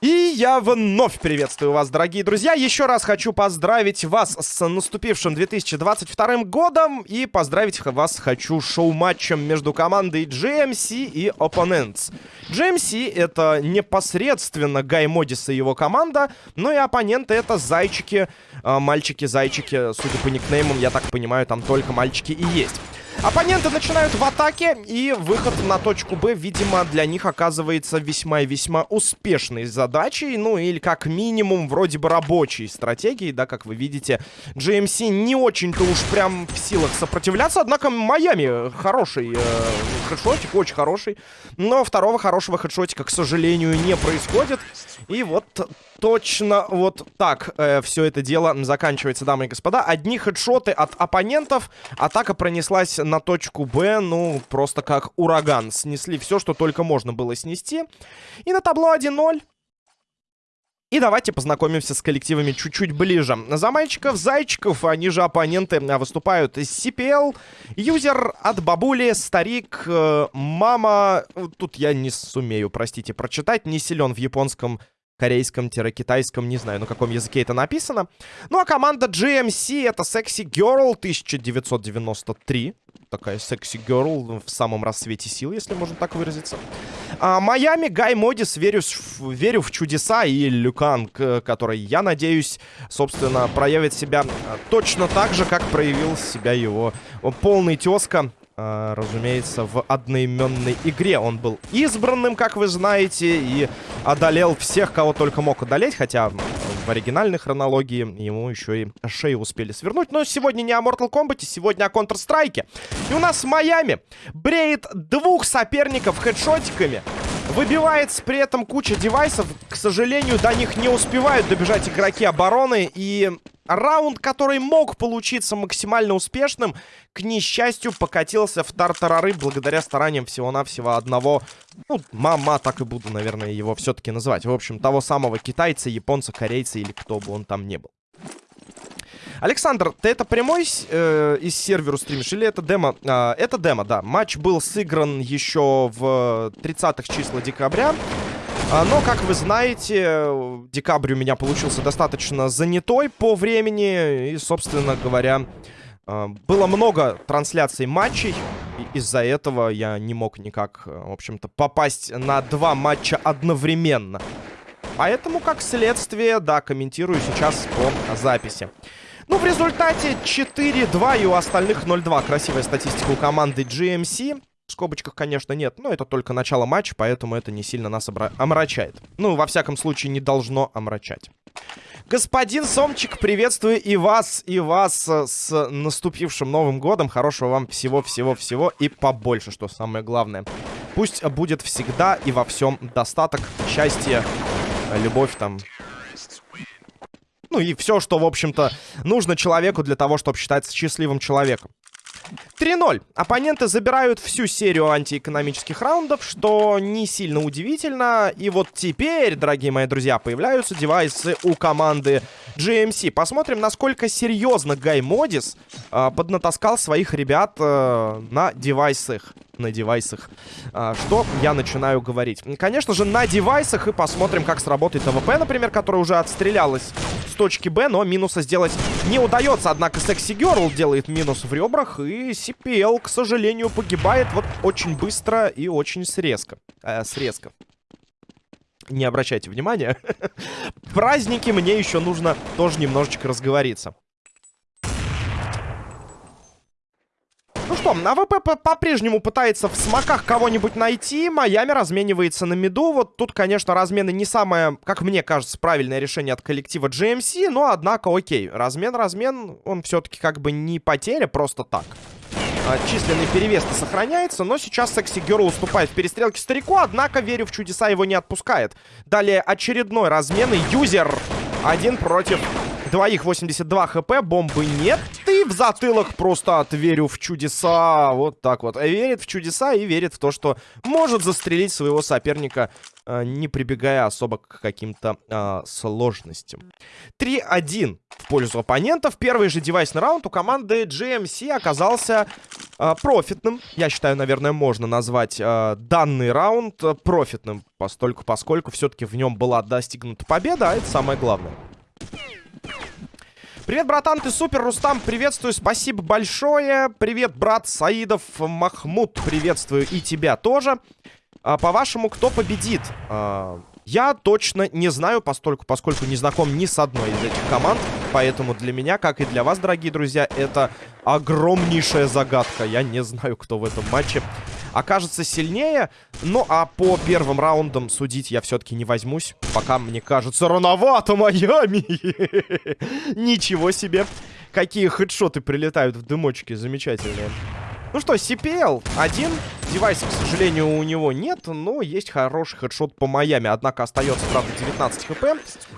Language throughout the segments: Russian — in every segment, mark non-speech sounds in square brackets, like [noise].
И я вновь приветствую вас, дорогие друзья. Еще раз хочу поздравить вас с наступившим 2022 годом. И поздравить вас хочу шоу-матчем между командой GMC и Opponents. GMC это непосредственно Гай Модис и его команда. Ну и оппоненты это зайчики, а, мальчики-зайчики. Судя по никнеймам, я так понимаю, там только мальчики и есть. Оппоненты начинают в атаке, и выход на точку Б, видимо, для них оказывается весьма и весьма успешной задачей, ну или как минимум вроде бы рабочей стратегией, да, как вы видите. GMC не очень-то уж прям в силах сопротивляться, однако Майами хороший э, хедшотик, очень хороший, но второго хорошего хедшотика, к сожалению, не происходит. И вот точно вот так э, все это дело заканчивается, дамы и господа. Одни хедшоты от оппонентов, атака пронеслась на точку Б, ну, просто как ураган. Снесли все, что только можно было снести. И на табло 1-0. И давайте познакомимся с коллективами чуть-чуть ближе. За мальчиков, зайчиков, они же оппоненты выступают из CPL. Юзер от бабули, старик, э, мама... Тут я не сумею, простите, прочитать. Не силен в японском корейском-китайском, не знаю, на каком языке это написано. Ну, а команда GMC это Sexy Girl 1993. Такая Sexy Girl в самом рассвете сил, если можно так выразиться. А, Майами, Гай Модис, верю, в чудеса и Люкан, который, я надеюсь, собственно, проявит себя точно так же, как проявил себя его полный тезка разумеется, в одноименной игре. Он был избранным, как вы знаете, и одолел всех, кого только мог одолеть, хотя в оригинальной хронологии ему еще и шею успели свернуть. Но сегодня не о Mortal Kombat, сегодня о Counter-Strike. И у нас Майами бреет двух соперников хедшотиками. Выбивается при этом куча девайсов. К сожалению, до них не успевают добежать игроки обороны. И раунд, который мог получиться максимально успешным, к несчастью, покатился в тартарары благодаря стараниям всего-навсего одного, ну, мама, так и буду, наверное, его все-таки называть. В общем, того самого китайца, японца, корейца или кто бы он там не был. Александр, ты это прямой э, из сервера стримишь или это демо? А, это демо, да. Матч был сыгран еще в 30-х числа декабря. А, но, как вы знаете, декабрь у меня получился достаточно занятой по времени. И, собственно говоря, а, было много трансляций матчей. Из-за этого я не мог никак, в общем-то, попасть на два матча одновременно. Поэтому, как следствие, да, комментирую сейчас по записи. Ну, в результате 4-2 и у остальных 0-2. Красивая статистика у команды GMC. В скобочках, конечно, нет, но это только начало матча, поэтому это не сильно нас омрачает. Ну, во всяком случае, не должно омрачать. Господин Сомчик, приветствую и вас, и вас э, с наступившим Новым Годом. Хорошего вам всего-всего-всего и побольше, что самое главное. Пусть будет всегда и во всем достаток, счастье, любовь там. Ну и все, что, в общем-то, нужно человеку для того, чтобы считаться счастливым человеком. 3-0. Оппоненты забирают всю серию антиэкономических раундов, что не сильно удивительно. И вот теперь, дорогие мои друзья, появляются девайсы у команды GMC. Посмотрим, насколько серьезно Гай Модис э, поднатаскал своих ребят э, на девайсах. На девайсах. Э, что я начинаю говорить? Конечно же, на девайсах. И посмотрим, как сработает АВП, например, которая уже отстрелялась с точки Б, но минуса сделать не удается. Однако Sexy Girl делает минус в ребрах. И CPL, к сожалению, погибает вот очень быстро и очень срезко. Э, срезко не обращайте внимания. [laughs] Праздники мне еще нужно тоже немножечко разговориться. Ну что, АВП по-прежнему пытается в смоках кого-нибудь найти. Майами разменивается на миду. Вот тут, конечно, размены не самое, как мне кажется, правильное решение от коллектива GMC. Но, однако, окей. Размен-размен, он все-таки как бы не потеря просто так. А, численный перевес сохраняется, но сейчас Sexy Girl уступает в перестрелке старику, однако, верю в чудеса, его не отпускает. Далее очередной размен, и юзер один против двоих, 82 хп, бомбы нет, И в затылок просто отверю в чудеса. Вот так вот. Верит в чудеса и верит в то, что может застрелить своего соперника, э, не прибегая особо к каким-то э, сложностям. 3-1 в пользу оппонентов. Первый же девайсный раунд у команды GMC оказался э, профитным. Я считаю, наверное, можно назвать э, данный раунд профитным, постольку, поскольку все-таки в нем была достигнута победа, а это самое главное. Привет, братан, ты супер, Рустам, приветствую, спасибо большое. Привет, брат Саидов, Махмуд, приветствую и тебя тоже. А, По-вашему, кто победит? А, я точно не знаю, постольку, поскольку не знаком ни с одной из этих команд. Поэтому для меня, как и для вас, дорогие друзья, это огромнейшая загадка. Я не знаю, кто в этом матче окажется сильнее. Ну, а по первым раундам судить я все-таки не возьмусь. Пока, мне кажется, рановато Майами. [laughs] Ничего себе. Какие хедшоты прилетают в дымочке. Замечательные. Ну что, CPL один. Девайса, к сожалению, у него нет, но есть хороший хедшот по Майами. Однако остается, правда, 19 хп.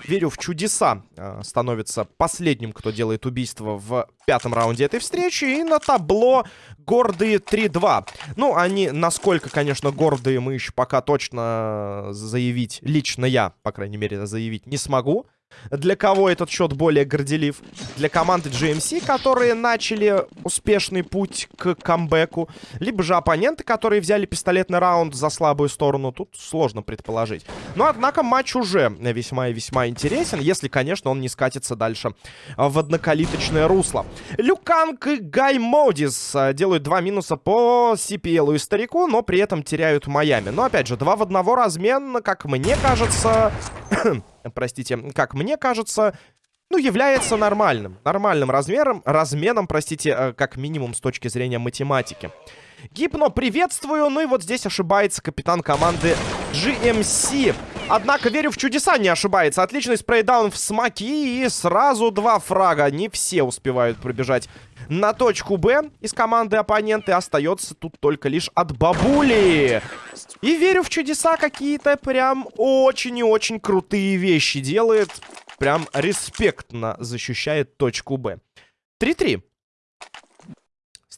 Верю в чудеса. Э, становится последним, кто делает убийство в пятом раунде этой встречи. И на табло гордые 3-2. Ну, они, насколько, конечно, гордые, мы еще пока точно заявить, лично я, по крайней мере, заявить не смогу. Для кого этот счет более горделив? Для команды GMC, которые начали успешный путь к камбэку. Либо же оппоненты, которые взяли пистолетный раунд за слабую сторону. Тут сложно предположить. Но, однако, матч уже весьма и весьма интересен. Если, конечно, он не скатится дальше в однокалиточное русло. Люканг и Гай Модис э, делают два минуса по CPL и старику, но при этом теряют Майами. Но, опять же, два в одного размен, как мне кажется... [clears throat] простите, как мне кажется, ну, является нормальным. Нормальным размером, разменом, простите, э, как минимум с точки зрения математики. Гипно, приветствую. Ну и вот здесь ошибается капитан команды GMC. Однако верю в чудеса, не ошибается. Отличный спрейдаун в смоки и сразу два фрага. Не все успевают пробежать на точку Б из команды оппоненты. Остается тут только лишь от бабули. И верю в чудеса какие-то прям очень и очень крутые вещи делает. Прям респектно защищает точку Б. 3-3.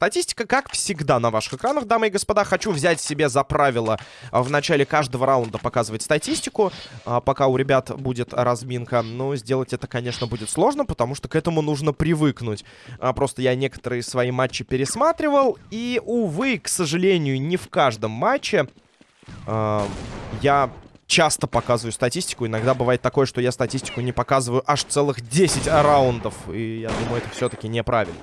Статистика, как всегда, на ваших экранах, дамы и господа. Хочу взять себе за правило в начале каждого раунда показывать статистику, а, пока у ребят будет разминка. Но сделать это, конечно, будет сложно, потому что к этому нужно привыкнуть. А, просто я некоторые свои матчи пересматривал, и, увы, к сожалению, не в каждом матче а, я часто показываю статистику. Иногда бывает такое, что я статистику не показываю аж целых 10 раундов. И я думаю, это все-таки неправильно.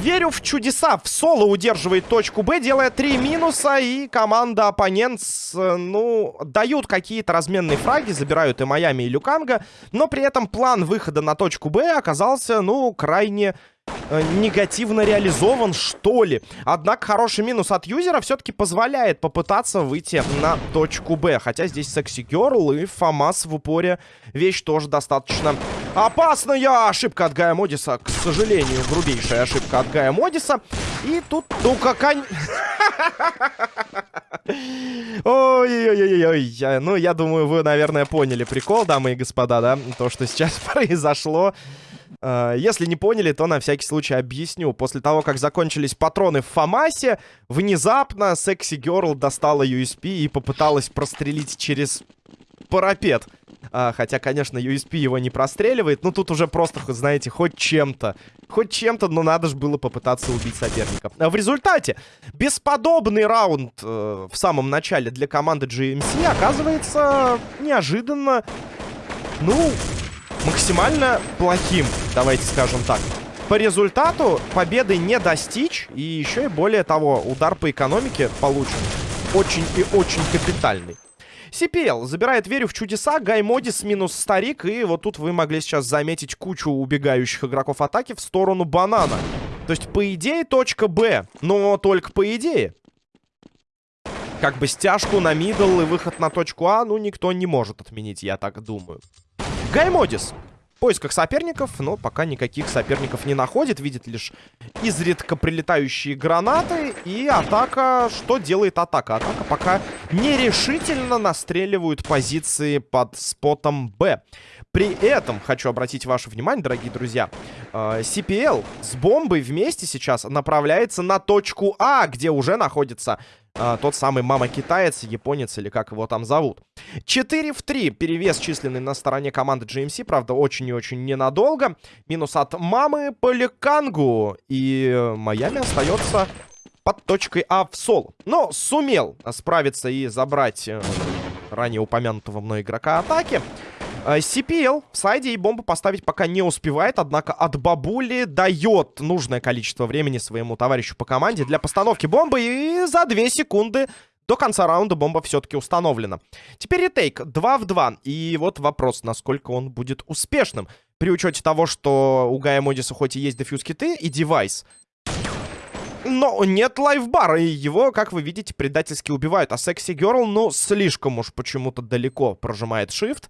Верю в чудеса. В соло удерживает точку Б, делая три минуса. И команда оппонент, ну, дают какие-то разменные фраги. Забирают и Майами, и Люканга. Но при этом план выхода на точку Б оказался, ну, крайне негативно реализован, что ли. Однако хороший минус от юзера все-таки позволяет попытаться выйти на точку Б. Хотя здесь секси Герл и Фомас в упоре. Вещь тоже достаточно опасная. Ошибка от Гая Модиса. К сожалению, грубейшая ошибка от Гая Модиса. И тут, ну как они... Ой-ой-ой-ой. Ну, я думаю, вы, наверное, поняли прикол, дамы и господа, да? То, что сейчас [laughs] произошло. Э, если не поняли, то на всякий случай объясню. После того, как закончились патроны в Фамасе, внезапно Секси Герл достала USP и попыталась прострелить через парапет. А, хотя, конечно, USP его не простреливает. Ну, тут уже просто, знаете, хоть чем-то. Хоть чем-то, но надо же было попытаться убить соперника. А в результате, бесподобный раунд э, в самом начале для команды GMC оказывается неожиданно, ну, максимально плохим, давайте скажем так. По результату победы не достичь, и еще и более того, удар по экономике получен очень и очень капитальный. CPL забирает верю в чудеса, Гаймодис минус старик, и вот тут вы могли сейчас заметить кучу убегающих игроков атаки в сторону банана. То есть, по идее, точка Б, но только по идее. Как бы стяжку на мидл и выход на точку А, ну, никто не может отменить, я так думаю. Гаймодис поисках соперников, но пока никаких соперников не находит. Видит лишь изредка прилетающие гранаты. И атака... Что делает атака? Атака пока нерешительно настреливают позиции под спотом Б. При этом хочу обратить ваше внимание, дорогие друзья, э, CPL с бомбой вместе сейчас направляется на точку А, где уже находится а, тот самый мама-китаец, японец или как его там зовут. 4 в 3 перевес численный на стороне команды GMC, правда, очень и очень ненадолго. Минус от мамы по Лекангу. И Майами остается под точкой А в соло. Но сумел справиться и забрать э, ранее упомянутого мной игрока атаки. CPL в сайде и бомбу поставить пока не успевает, однако от бабули дает нужное количество времени своему товарищу по команде для постановки бомбы, и за 2 секунды до конца раунда бомба все-таки установлена. Теперь ретейк 2 в 2, и вот вопрос, насколько он будет успешным. При учете того, что у Гая Модиса хоть и есть дефьюз-киты и девайс, но нет лайфбара, и его, как вы видите, предательски убивают. А секси Герл, ну, слишком уж почему-то далеко прожимает shift.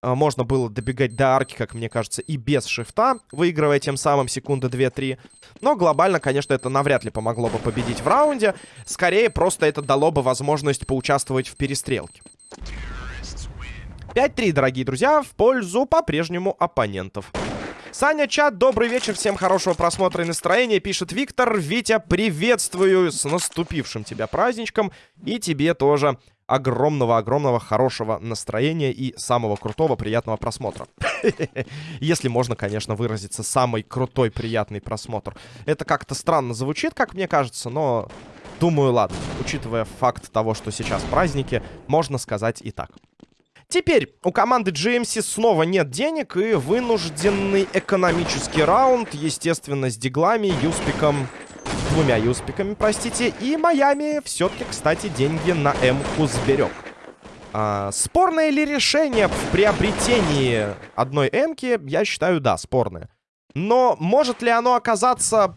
А, можно было добегать до арки, как мне кажется, и без шифта, выигрывая тем самым секунды 2-3. Но глобально, конечно, это навряд ли помогло бы победить в раунде. Скорее, просто это дало бы возможность поучаствовать в перестрелке. 5-3, дорогие друзья, в пользу по-прежнему оппонентов. Саня, чат, добрый вечер, всем хорошего просмотра и настроения, пишет Виктор. Витя, приветствую с наступившим тебя праздничком, и тебе тоже огромного-огромного хорошего настроения и самого крутого приятного просмотра. [laughs] Если можно, конечно, выразиться, самый крутой приятный просмотр. Это как-то странно звучит, как мне кажется, но думаю, ладно. Учитывая факт того, что сейчас праздники, можно сказать и так. Теперь у команды GMC снова нет денег и вынужденный экономический раунд, естественно, с диглами, юспиком двумя юспиками, простите. И Майами все-таки, кстати, деньги на М-ку сберег. А, спорное ли решение в приобретении одной М-ки? Я считаю, да, спорное. Но может ли оно оказаться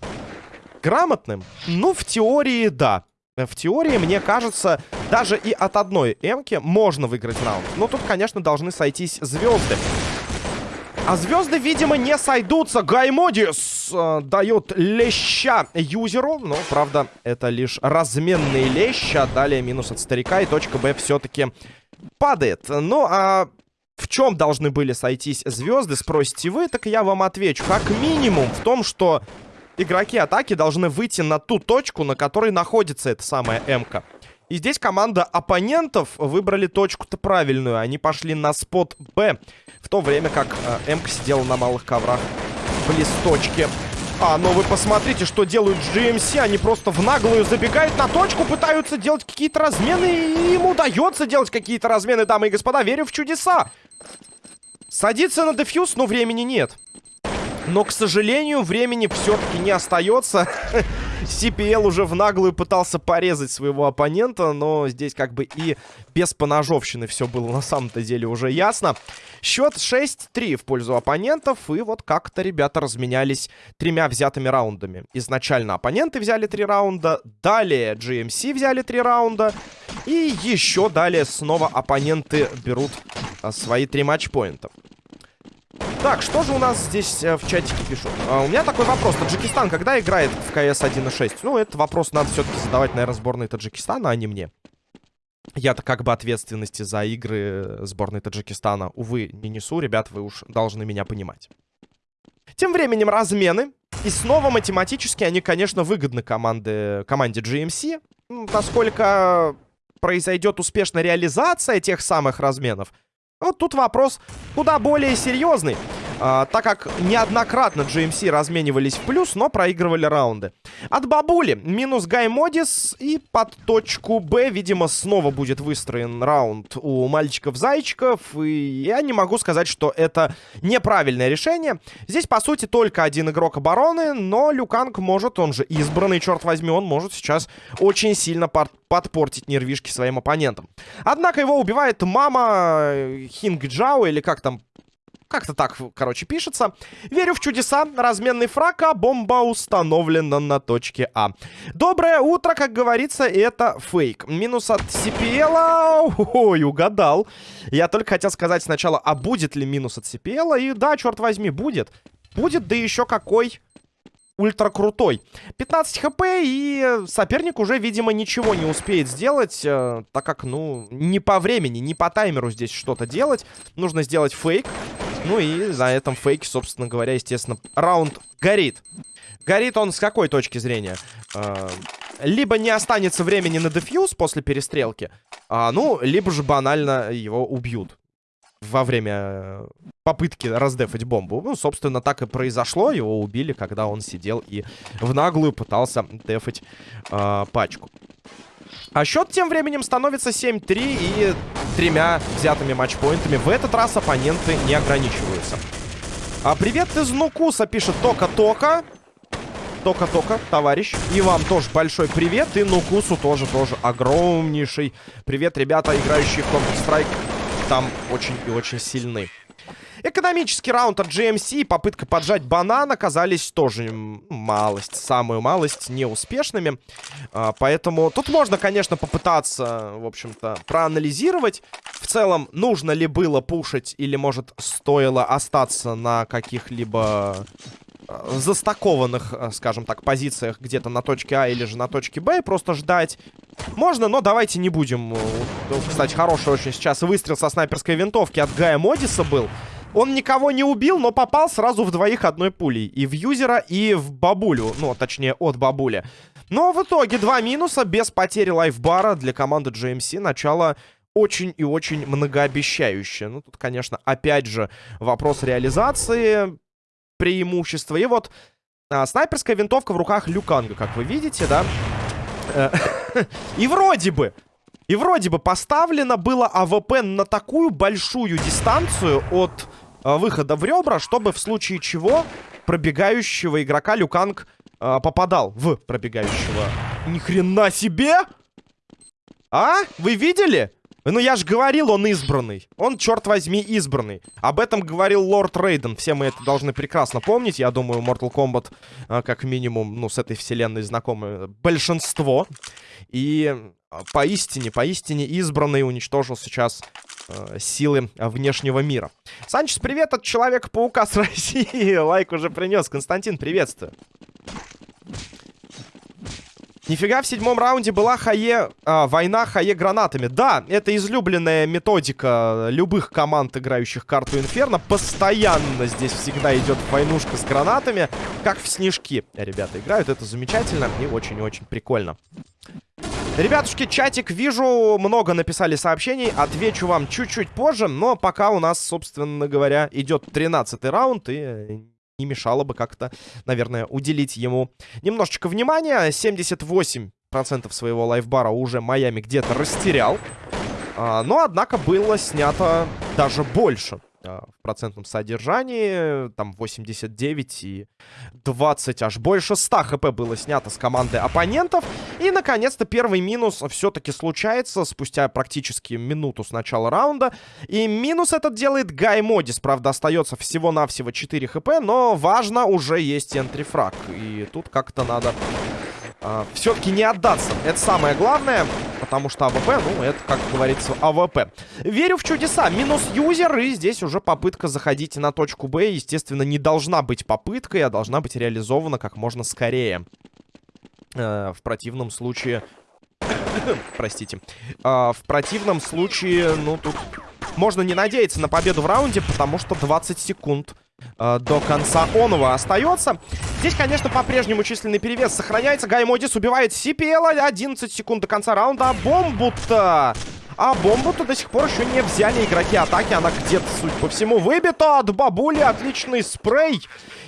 грамотным? Ну, в теории, да. В теории, мне кажется, даже и от одной М-ки можно выиграть раунд. Но тут, конечно, должны сойтись звезды. А звезды, видимо, не сойдутся. Гаймодис э, дает леща юзеру. Но, правда, это лишь разменный лещ. А далее минус от старика. И точка Б все-таки падает. Ну, а в чем должны были сойтись звезды, спросите вы, так я вам отвечу. Как минимум в том, что игроки атаки должны выйти на ту точку, на которой находится эта самая М-ка. И здесь команда оппонентов выбрали точку-то правильную. Они пошли на спот Б. В то время как э, М сидела на малых коврах близ точки. А, но вы посмотрите, что делают GMC. Они просто в наглую забегают на точку, пытаются делать какие-то размены. И им удается делать какие-то размены, дамы и господа. Верю в чудеса. Садиться на дефьюз, но времени нет. Но, к сожалению, времени все-таки не остается. [laughs] CPL уже в наглую пытался порезать своего оппонента, но здесь как бы и без поножовщины все было на самом-то деле уже ясно. Счет 6-3 в пользу оппонентов, и вот как-то ребята разменялись тремя взятыми раундами. Изначально оппоненты взяли три раунда, далее GMC взяли три раунда, и еще далее снова оппоненты берут а, свои три матчпоинта. Так, что же у нас здесь э, в чатике пишут? А, у меня такой вопрос. Таджикистан когда играет в КС 1.6? Ну, этот вопрос надо все-таки задавать, наверное, сборной Таджикистана, а не мне. Я-то как бы ответственности за игры сборной Таджикистана, увы, не несу. Ребят, вы уж должны меня понимать. Тем временем размены. И снова математически они, конечно, выгодны команде, команде GMC. Насколько произойдет успешная реализация тех самых разменов, вот тут вопрос куда более серьезный. А, так как неоднократно GMC разменивались в плюс, но проигрывали раунды. От бабули минус Гай Модис и под точку Б, видимо, снова будет выстроен раунд у мальчиков-зайчиков. И я не могу сказать, что это неправильное решение. Здесь, по сути, только один игрок обороны, но Люканг может, он же избранный, черт возьми, он может сейчас очень сильно под подпортить нервишки своим оппонентам. Однако его убивает мама Хинг Джао, или как там Как-то так, короче, пишется. Верю в чудеса. Разменный фраг, а бомба установлена на точке А. Доброе утро, как говорится, это фейк. Минус от CPL. Ой, угадал. Я только хотел сказать сначала, а будет ли минус от CPL? И да, черт возьми, будет. Будет, да еще какой ультра крутой. 15 хп, и соперник уже, видимо, ничего не успеет сделать, э, так как, ну, не по времени, не по таймеру здесь что-то делать. Нужно сделать фейк. Ну и за этом фейке, собственно говоря, естественно, раунд горит. Горит он с какой точки зрения? Э, либо не останется времени на дефьюз после перестрелки, а, ну, либо же банально его убьют во время э, попытки раздефать бомбу. Ну, собственно, так и произошло. Его убили, когда он сидел и в наглую пытался дефать э, пачку. А счет тем временем становится 7-3 и тремя взятыми матчпоинтами. В этот раз оппоненты не ограничиваются. А привет из Нукуса, пишет Тока-Тока. Тока-Тока, товарищ. И вам тоже большой привет. И Нукусу тоже, тоже огромнейший привет, ребята, играющие в Counter-Strike там очень и очень сильны. Экономический раунд от GMC и попытка поджать банан оказались тоже малость, самую малость неуспешными. А, поэтому тут можно, конечно, попытаться, в общем-то, проанализировать. В целом, нужно ли было пушить или, может, стоило остаться на каких-либо застакованных, э, скажем так, позициях где-то на точке А или же на точке Б и просто ждать. Можно, но давайте не будем. Э, кстати, хороший очень сейчас выстрел со снайперской винтовки от Гая Модиса был. Он никого не убил, но попал сразу в двоих одной пулей. И в юзера, и в бабулю. Ну, точнее, от бабули. Но в итоге два минуса без потери лайфбара для команды GMC. Начало очень и очень многообещающее. Ну, тут, конечно, опять же, вопрос реализации преимущество. И вот а, снайперская винтовка в руках Люканга, как вы видите, да? Э, [laughs] и вроде бы, и вроде бы поставлено было АВП на такую большую дистанцию от а, выхода в ребра, чтобы в случае чего пробегающего игрока Люканг а, попадал в пробегающего. Ни хрена себе! А? Вы видели? Ну, я же говорил, он избранный. Он, черт возьми, избранный. Об этом говорил Лорд Рейден. Все мы это должны прекрасно помнить. Я думаю, Mortal Kombat, а, как минимум, ну, с этой вселенной знакомы большинство. И а, поистине, поистине избранный уничтожил сейчас э, силы внешнего мира. Санчес, привет от Человека-паука с [laughs] России. Лайк уже принес. Константин, приветствую. Нифига в седьмом раунде была хае... А, война хае гранатами. Да, это излюбленная методика любых команд, играющих карту Инферно. Постоянно здесь всегда идет войнушка с гранатами, как в снежки. Ребята играют, это замечательно и очень-очень прикольно. Ребятушки, чатик, вижу, много написали сообщений. Отвечу вам чуть-чуть позже, но пока у нас, собственно говоря, идет 13 раунд, и не мешало бы как-то, наверное, уделить ему немножечко внимания. 78% своего лайфбара уже Майами где-то растерял. А, но, однако, было снято даже больше. А, в процентном содержании. Там 89 и 20, аж больше 100 хп было снято с команды оппонентов. И, наконец-то, первый минус все-таки случается спустя практически минуту с начала раунда. И минус этот делает Гай Модис. Правда, остается всего-навсего 4 хп, но важно, уже есть entry frag. И тут как-то надо э, все-таки не отдаться. Это самое главное, потому что АВП, ну, это, как говорится, АВП. Верю в чудеса. Минус юзер, и здесь уже попытка заходить на точку Б. Естественно, не должна быть попыткой, а должна быть реализована как можно скорее. Э, в противном случае... [coughs] Простите. Э, в противном случае, ну, тут... Можно не надеяться на победу в раунде, потому что 20 секунд э, до конца онова остается. Здесь, конечно, по-прежнему численный перевес сохраняется. Гай Модис убивает CPL. 11 секунд до конца раунда. А бомбу-то... А бомбу-то до сих пор еще не взяли игроки атаки. Она где-то, судя по всему, выбита от бабули. Отличный спрей.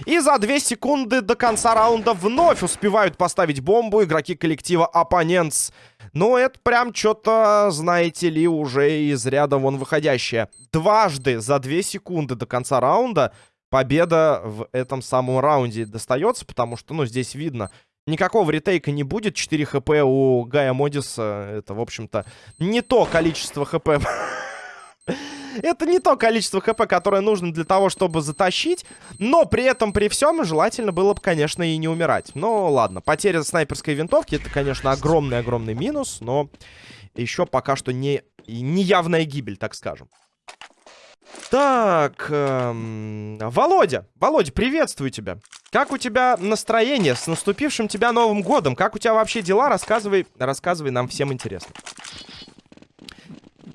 И за 2 секунды до конца раунда вновь успевают поставить бомбу игроки коллектива Оппонентс. Ну, это прям что-то, знаете ли, уже из ряда вон выходящее. Дважды за 2 секунды до конца раунда победа в этом самом раунде достается, потому что, ну, здесь видно, никакого ретейка не будет. 4 хп у Гая Модиса, это, в общем-то, не то количество хп [laughs] Это не то количество хп, которое нужно для того, чтобы затащить. Но при этом, при всем, желательно было бы, конечно, и не умирать. Но ладно, потеря снайперской винтовки, это, конечно, огромный-огромный минус. Но еще пока что не, не явная гибель, так скажем. Так, эм, Володя, Володя, приветствую тебя. Как у тебя настроение с наступившим тебя Новым годом? Как у тебя вообще дела? Рассказывай, рассказывай, нам всем интересно.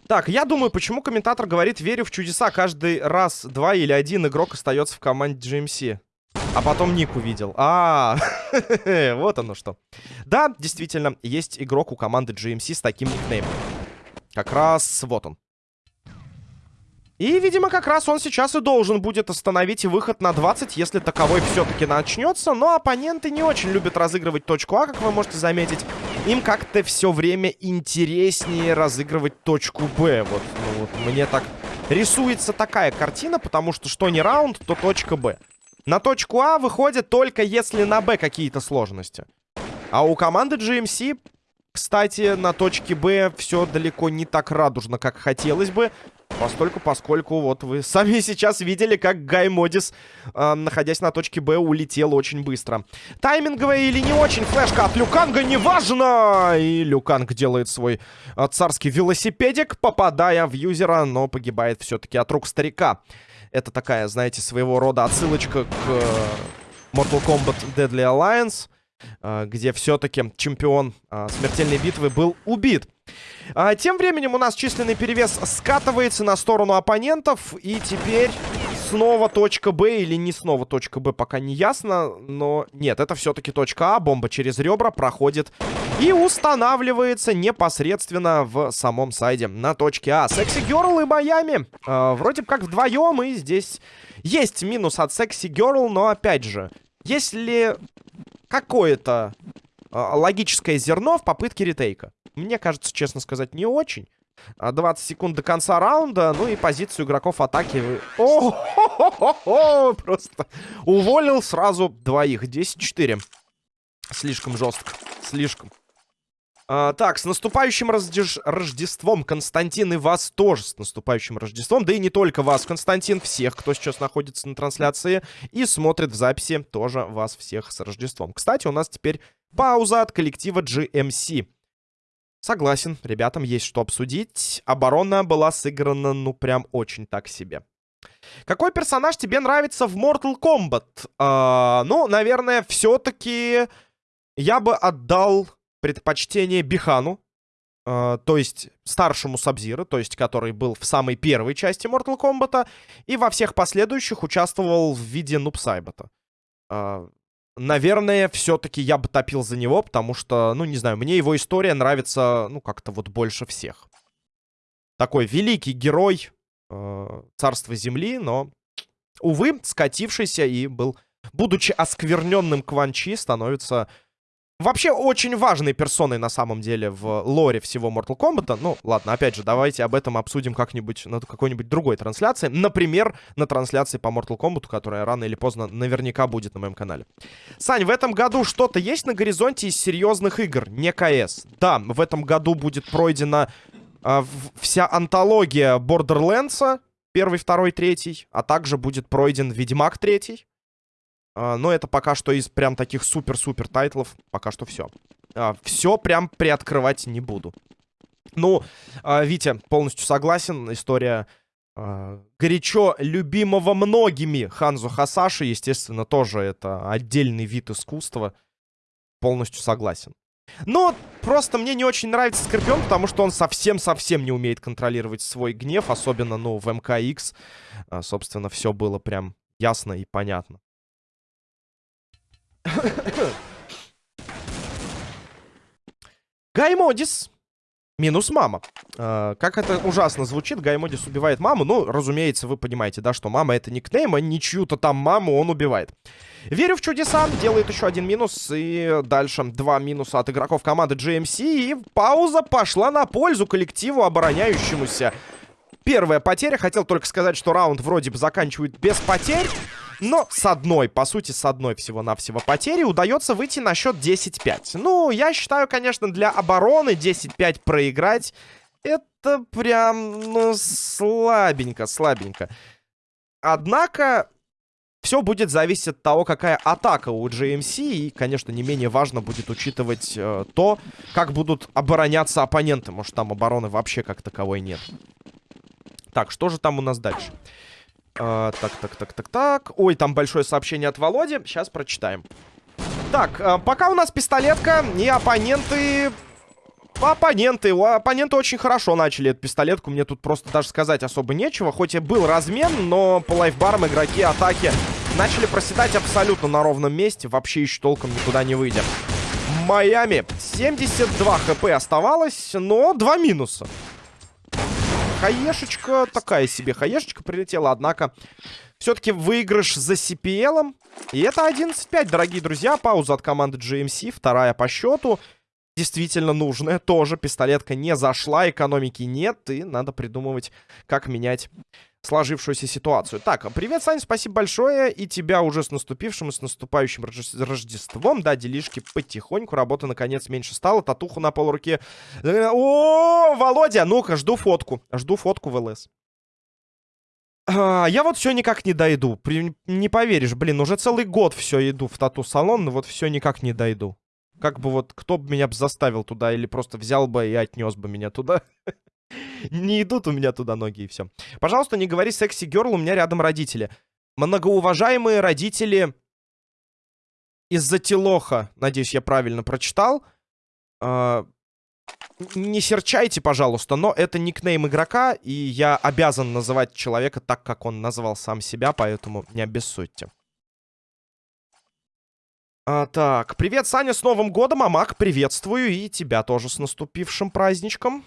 Так, я думаю, почему комментатор говорит «верю в чудеса». Каждый раз два или один игрок остается в команде GMC. А потом ник увидел. А, [laughs] вот оно что. Да, действительно, есть игрок у команды GMC с таким никнеймом. Как раз вот он. И, видимо, как раз он сейчас и должен будет остановить выход на 20, если таковой все-таки начнется. Но оппоненты не очень любят разыгрывать точку А, как вы можете заметить. Им как-то все время интереснее разыгрывать точку Б. Вот, ну, вот мне так рисуется такая картина, потому что что не раунд, то точка Б. На точку А выходит только если на Б какие-то сложности. А у команды GMC, кстати, на точке Б все далеко не так радужно, как хотелось бы. Постольку, поскольку вот вы сами [laughs] сейчас видели, как Гай Модис, э, находясь на точке Б, улетел очень быстро. Тайминговая или не очень флешка от Люканга, неважно! И Люканг делает свой э, царский велосипедик, попадая в юзера, но погибает все-таки от рук старика. Это такая, знаете, своего рода отсылочка к э, Mortal Kombat Deadly Alliance, э, где все-таки чемпион э, смертельной битвы был убит. А, тем временем у нас численный перевес скатывается на сторону оппонентов. И теперь снова точка Б или не снова точка Б, пока не ясно. Но нет, это все-таки точка А. Бомба через ребра проходит и устанавливается непосредственно в самом сайде на точке А. Секси Герл и Майами. Э, вроде как вдвоем. И здесь есть минус от Секси Герл. Но опять же, если какое-то э, логическое зерно в попытке ретейка. Мне кажется, честно сказать, не очень. 20 а, секунд до конца раунда. Ну и позицию игроков атаки... О, -хо -хо -хо Просто уволил сразу двоих. 10-4. Слишком жестко. Слишком. А, так, с наступающим Рождеж... Рождеством, Константин, и вас тоже с наступающим Рождеством. Да и не только вас, Константин, всех, кто сейчас находится на трансляции и смотрит в записи, тоже вас всех с Рождеством. Кстати, у нас теперь пауза от коллектива GMC. Согласен, ребятам есть что обсудить. Оборона была сыграна, ну, прям очень так себе. Какой персонаж тебе нравится в Mortal Kombat? А, ну, наверное, все-таки я бы отдал предпочтение Бихану. А, то есть старшему Сабзира, то есть который был в самой первой части Mortal Kombat. И во всех последующих участвовал в виде Нупсайбата. А, наверное, все-таки я бы топил за него, потому что, ну, не знаю, мне его история нравится, ну, как-то вот больше всех. Такой великий герой э, царства земли, но, увы, скатившийся и был, будучи оскверненным Кванчи, становится Вообще очень важной персоной на самом деле в лоре всего Mortal Kombat. Ну, ладно, опять же, давайте об этом обсудим как-нибудь на какой-нибудь другой трансляции. Например, на трансляции по Mortal Kombat, которая рано или поздно наверняка будет на моем канале. Сань, в этом году что-то есть на горизонте из серьезных игр? Не КС. Да, в этом году будет пройдена э, вся антология Borderlands. Первый, второй, третий. А также будет пройден Ведьмак третий. А, но это пока что из прям таких супер-супер тайтлов. Пока что все. А, все прям приоткрывать не буду. Ну, а, Витя, полностью согласен. История горячо любимого многими Ханзу Хасаши, естественно, тоже это отдельный вид искусства. Полностью согласен. Но просто мне не очень нравится Скорпион, потому что он совсем-совсем не умеет контролировать свой гнев, особенно, ну, в МКХ. Собственно, все было прям ясно и понятно. Гаймодис. Минус мама. Э, как это ужасно звучит, Гаймодис убивает маму. Ну, разумеется, вы понимаете, да, что мама это никнейм, а не чью-то там маму он убивает. Верю в чудеса, делает еще один минус. И дальше два минуса от игроков команды GMC. И пауза пошла на пользу коллективу обороняющемуся. Первая потеря. Хотел только сказать, что раунд вроде бы заканчивает без потерь. Но с одной, по сути, с одной всего-навсего потери удается выйти на счет 10-5. Ну, я считаю, конечно, для обороны 10-5 проиграть это прям, ну, слабенько, слабенько. Однако, все будет зависеть от того, какая атака у GMC. И, конечно, не менее важно будет учитывать э, то, как будут обороняться оппоненты. Может, там обороны вообще как таковой нет. Так, что же там у нас дальше? Э, так, так, так, так, так. Ой, там большое сообщение от Володи. Сейчас прочитаем. Так, э, пока у нас пистолетка, и оппоненты Оппоненты, оппоненты очень хорошо начали эту пистолетку. Мне тут просто даже сказать особо нечего. Хоть и был размен, но по лайфбарам игроки атаки начали проседать абсолютно на ровном месте. Вообще еще толком никуда не выйдя. Майами 72 хп оставалось, но два минуса. Хаешечка, такая себе хаешечка прилетела, однако все-таки выигрыш за CPL. И это 11-5, дорогие друзья. Пауза от команды GMC, вторая по счету действительно нужная. Тоже пистолетка не зашла, экономики нет, и надо придумывать, как менять сложившуюся ситуацию. Так, привет, Саня, спасибо большое. И тебя уже с наступившим и с наступающим Рождеством. Да, делишки потихоньку. Работа, наконец, меньше стала. Татуху на полруке. О, Володя, ну-ка, жду фотку. Жду фотку в ЛС. А, я вот все никак не дойду. Не поверишь, блин, уже целый год все иду в тату-салон, но вот все никак не дойду. Как бы вот, кто бы меня заставил туда, или просто взял бы и отнес бы меня туда. [laughs] Не идут у меня туда ноги, и все. Пожалуйста, не говори секси-герл, у меня рядом родители. Многоуважаемые родители из-за Тилоха, надеюсь, я правильно прочитал. А, не серчайте, пожалуйста, но это никнейм игрока, и я обязан называть человека так, как он назвал сам себя, поэтому не обессудьте. А, так, привет, Саня, с Новым годом, Амак, приветствую, и тебя тоже с наступившим праздничком.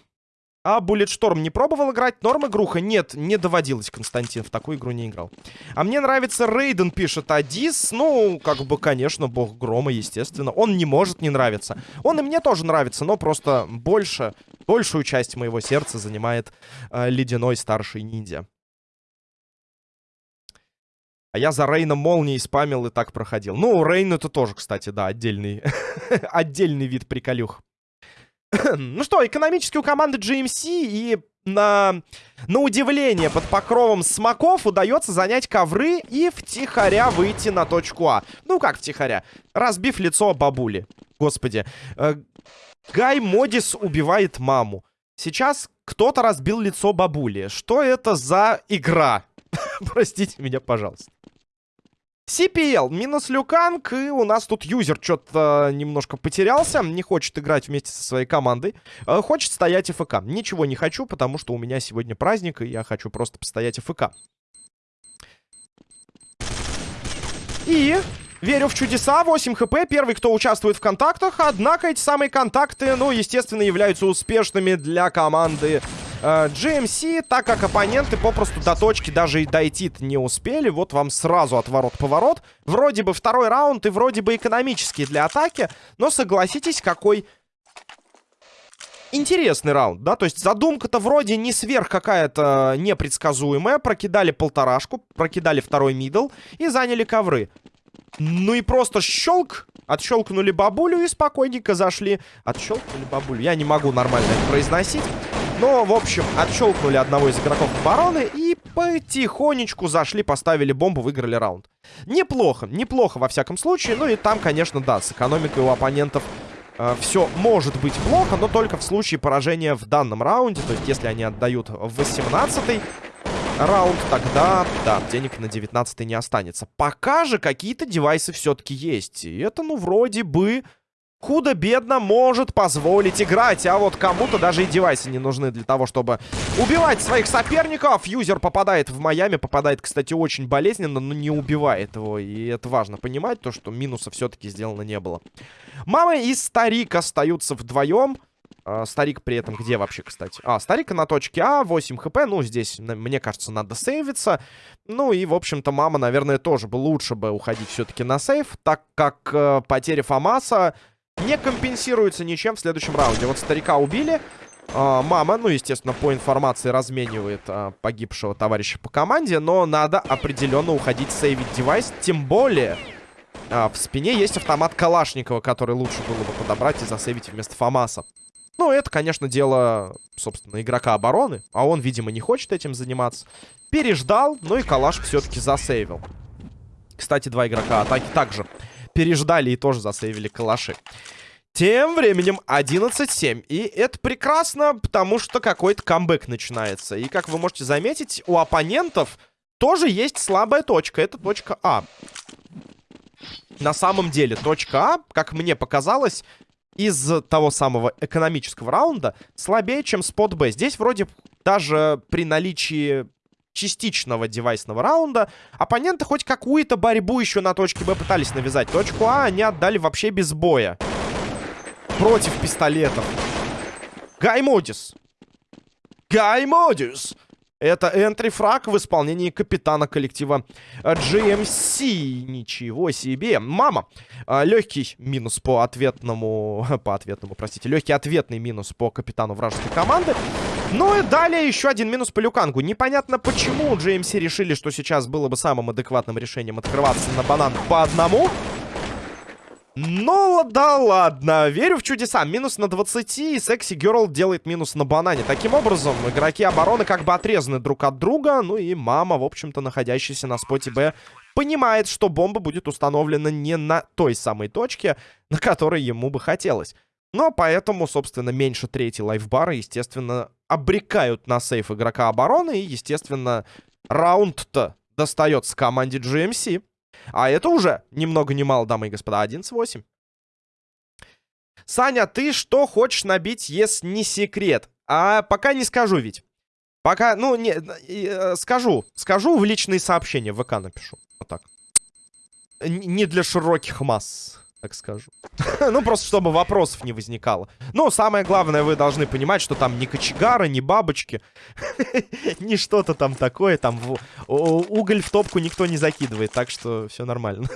А Bulletstorm не пробовал играть? Норм игруха? Нет, не доводилось, Константин, в такую игру не играл. А мне нравится Рейден, пишет Адис. Ну, как бы, конечно, бог грома, естественно. Он не может не нравиться. Он и мне тоже нравится, но просто больше, большую часть моего сердца занимает э, ледяной старший ниндзя. А я за Рейна молнией спамил и так проходил. Ну, Рейн это тоже, кстати, да, отдельный, [laughs] отдельный вид приколюх. [clears throat] ну что, экономически у команды GMC и на, на удивление под покровом смоков удается занять ковры и втихаря выйти на точку А. Ну как втихаря? Разбив лицо бабули. Господи. Э, Гай Модис убивает маму. Сейчас кто-то разбил лицо бабули. Что это за игра? [laughs] Простите меня, пожалуйста. CPL минус Люканг, и у нас тут юзер что-то немножко потерялся, не хочет играть вместе со своей командой, э, хочет стоять ФК. Ничего не хочу, потому что у меня сегодня праздник, и я хочу просто постоять ФК. И верю в чудеса, 8 хп, первый, кто участвует в контактах, однако эти самые контакты, ну, естественно, являются успешными для команды э, GMC, так как оппоненты попросту до точки даже и дойти не успели. Вот вам сразу отворот-поворот. Вроде бы второй раунд и вроде бы экономический для атаки, но согласитесь, какой интересный раунд, да, то есть задумка-то вроде не сверх какая-то непредсказуемая, прокидали полторашку, прокидали второй мидл и заняли ковры. Ну и просто щелк, отщелкнули бабулю и спокойненько зашли. Отщелкнули бабулю, я не могу нормально это произносить. Но, в общем, отщелкнули одного из игроков обороны и потихонечку зашли, поставили бомбу, выиграли раунд. Неплохо, неплохо во всяком случае. Ну и там, конечно, да, с экономикой у оппонентов э, все может быть плохо, но только в случае поражения в данном раунде. То есть, если они отдают в 18-й раунд, тогда, да, денег на 19 не останется. Пока же какие-то девайсы все-таки есть. И это, ну, вроде бы худо-бедно может позволить играть. А вот кому-то даже и девайсы не нужны для того, чтобы убивать своих соперников. Юзер попадает в Майами, попадает, кстати, очень болезненно, но не убивает его. И это важно понимать, то, что минуса все-таки сделано не было. Мама и старик остаются вдвоем. А, старик при этом где вообще, кстати? А, старик на точке А, 8 хп. Ну, здесь, мне кажется, надо сейвиться. Ну и, в общем-то, мама, наверное, тоже бы лучше бы уходить все-таки на сейв, так как э, потеря Фомаса не компенсируется ничем в следующем раунде. Вот старика убили. А, мама, ну, естественно, по информации разменивает а, погибшего товарища по команде. Но надо определенно уходить сейвить девайс. Тем более, а, в спине есть автомат Калашникова, который лучше было бы подобрать и засейвить вместо Фомаса. Ну, это, конечно, дело, собственно, игрока обороны. А он, видимо, не хочет этим заниматься. Переждал, ну и калаш все-таки засейвил. Кстати, два игрока атаки также переждали и тоже засейвили калаши. Тем временем 11-7. И это прекрасно, потому что какой-то камбэк начинается. И, как вы можете заметить, у оппонентов тоже есть слабая точка. Это точка А. На самом деле, точка А, как мне показалось, из того самого экономического раунда слабее, чем спот Б. Здесь вроде даже при наличии частичного девайсного раунда оппоненты хоть какую-то борьбу еще на точке Б пытались навязать. Точку А они отдали вообще без боя. Против пистолетов. Гаймодис. Гаймодис. Это энтри-фраг в исполнении капитана коллектива GMC. Ничего себе. Мама. А, Легкий минус по ответному... [laughs] По ответному, простите. Легкий ответный минус по капитану вражеской команды. Ну и далее еще один минус по Люкангу. Непонятно, почему GMC решили, что сейчас было бы самым адекватным решением открываться на банан по одному. Ну да ладно, верю в чудеса. Минус на 20, и Секси Герл делает минус на банане. Таким образом, игроки обороны как бы отрезаны друг от друга. Ну и мама, в общем-то, находящаяся на споте Б, понимает, что бомба будет установлена не на той самой точке, на которой ему бы хотелось. Но поэтому, собственно, меньше третьей лайфбара, естественно, обрекают на сейф игрока обороны. И, естественно, раунд-то достается команде GMC. А это уже ни много ни мало, дамы и господа, 11-8. Саня, ты что хочешь набить, если не секрет? А пока не скажу ведь. Пока, ну, не, э, скажу. Скажу в личные сообщения, в ВК напишу. Вот так. Не для широких масс так скажу. [laughs] ну, просто чтобы вопросов не возникало. Но самое главное, вы должны понимать, что там ни кочегары, ни бабочки, [laughs] ни что-то там такое. Там в... уголь в топку никто не закидывает, так что все нормально.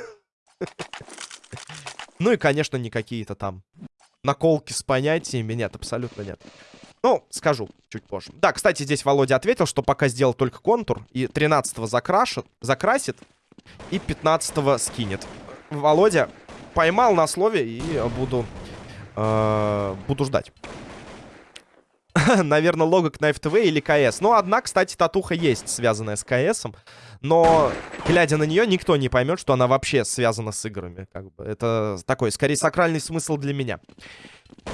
[laughs] ну и, конечно, не какие-то там наколки с понятиями. Нет, абсолютно нет. Ну, скажу чуть позже. Да, кстати, здесь Володя ответил, что пока сделал только контур. И 13-го закрашит, закрасит. И 15-го скинет. Володя, поймал на слове и буду, э, буду ждать. [laughs] Наверное, лого Knife TV или КС. Ну, одна, кстати, татуха есть, связанная с КСом. Но, глядя на нее, никто не поймет, что она вообще связана с играми. Как бы. Это такой, скорее, сакральный смысл для меня.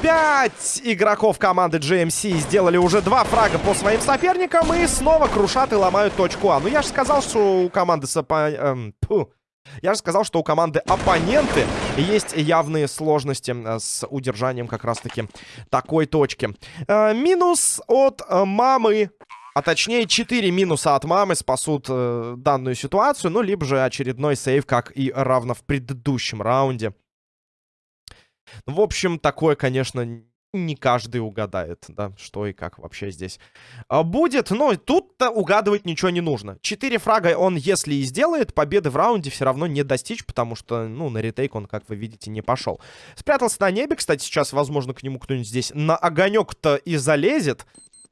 Пять игроков команды GMC сделали уже два фрага по своим соперникам и снова крушат и ломают точку А. Ну, я же сказал, что у команды сапа... Эм, я же сказал, что у команды оппоненты есть явные сложности э, с удержанием как раз-таки такой точки. Э, минус от э, мамы а точнее, 4 минуса от мамы спасут э, данную ситуацию. Ну, либо же очередной сейв, как и равно в предыдущем раунде. В общем, такое, конечно, не каждый угадает, да, что и как вообще здесь а, будет. Но тут-то угадывать ничего не нужно. Четыре фрага он, если и сделает, победы в раунде все равно не достичь, потому что, ну, на ретейк он, как вы видите, не пошел. Спрятался на небе, кстати, сейчас, возможно, к нему кто-нибудь здесь на огонек-то и залезет.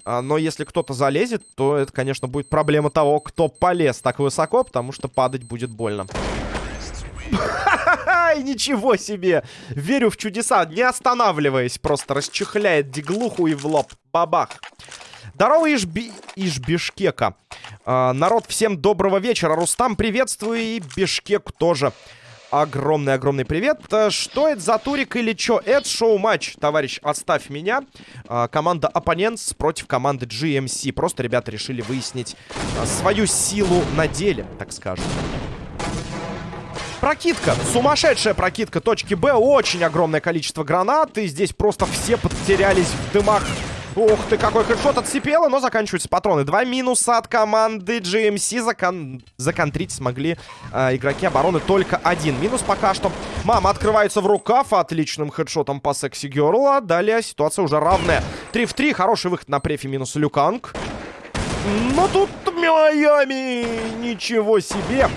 А, но если кто-то залезет, то это, конечно, будет проблема того, кто полез так высоко, потому что падать будет больно. Ай, ничего себе! Верю в чудеса, не останавливаясь, просто расчехляет диглуху и в лоб. Бабах. Здорово из, Би... из Бишкека. А, народ, всем доброго вечера. Рустам, приветствую. И Бишкек тоже. Огромный-огромный привет. А, что это за турик или чё? Это шоу-матч, товарищ, отставь меня. А, команда Оппонентс против команды GMC. Просто ребята решили выяснить а, свою силу на деле, так скажем. Прокидка. Сумасшедшая прокидка точки Б. Очень огромное количество гранат. И здесь просто все потерялись в дымах. Ух ты, какой хедшот отсипело, но заканчиваются патроны. Два минуса от команды GMC. Закон... Законтрить смогли э, игроки обороны только один. Минус пока что. Мама открывается в рукав отличным хедшотом по секси герла. Далее ситуация уже равная. 3 в 3. Хороший выход на префи минус Люканг. Но тут Майами. Ничего себе.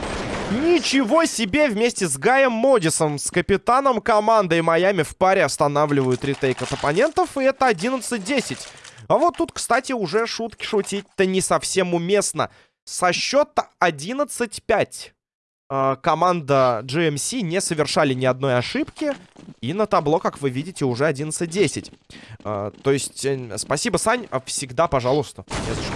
Ничего себе! Вместе с Гаем Модисом, с капитаном команды Майами в паре останавливают ретейк от оппонентов. И это 11-10. А вот тут, кстати, уже шутки шутить-то не совсем уместно. Со счета 11-5. э, команда GMC не совершали ни одной ошибки. И на табло, как вы видите, уже 11-10. Э, то есть, э, спасибо, Сань, всегда, пожалуйста. Не за что.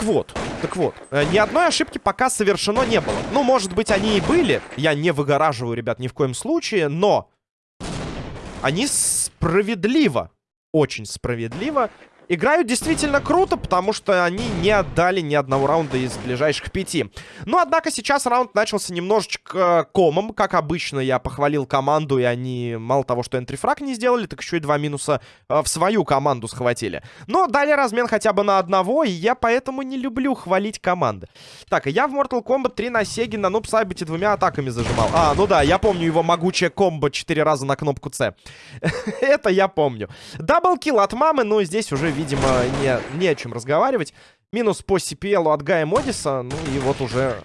Так вот, так вот, э, ни одной ошибки пока совершено не было. Ну, может быть, они и были. Я не выгораживаю, ребят, ни в коем случае, но... Они справедливо, очень справедливо Играют действительно круто, потому что они не отдали ни одного раунда из ближайших пяти. Но, однако, сейчас раунд начался немножечко комом. Как обычно, я похвалил команду, и они мало того, что энтрифраг не сделали, так еще и два минуса э, в свою команду схватили. Но дали размен хотя бы на одного, и я поэтому не люблю хвалить команды. Так, я в Mortal Kombat 3 на Сеге на Нуб Сайбете двумя атаками зажимал. А, ну да, я помню его могучее комбо 4 раза на кнопку С. [laughs] Это я помню. Даблкил от мамы, но здесь уже видимо, не, не о чем разговаривать. Минус по CPL от Гая Модиса. Ну и вот уже...